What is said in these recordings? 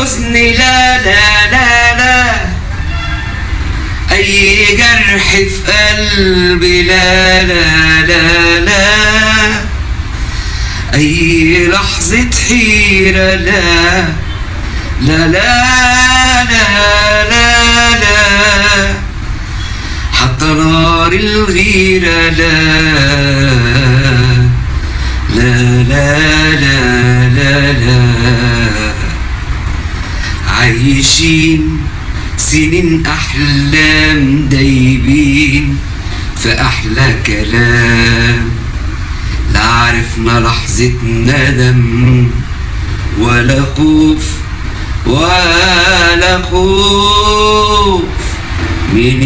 حزن لا لا لا لا أي جرح في قلبي لا لا لا لا أي لحظة حيرة لا لا لا لا لا لا حتى نار الغيرة لا لا لا لا عايشين سنين أحلام دايبين في أحلى كلام. لا عرفنا لحظة ندم ولا خوف ولا خوف من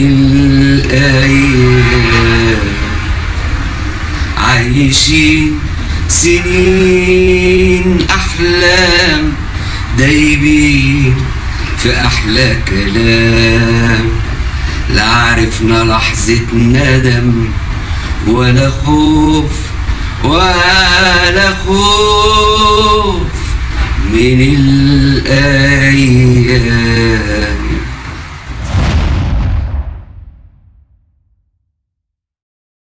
الأيام عايشين سنين دايبين في أحلى كلام. لا عرفنا لحظة ندم ولا خوف ولا خوف من الأيام.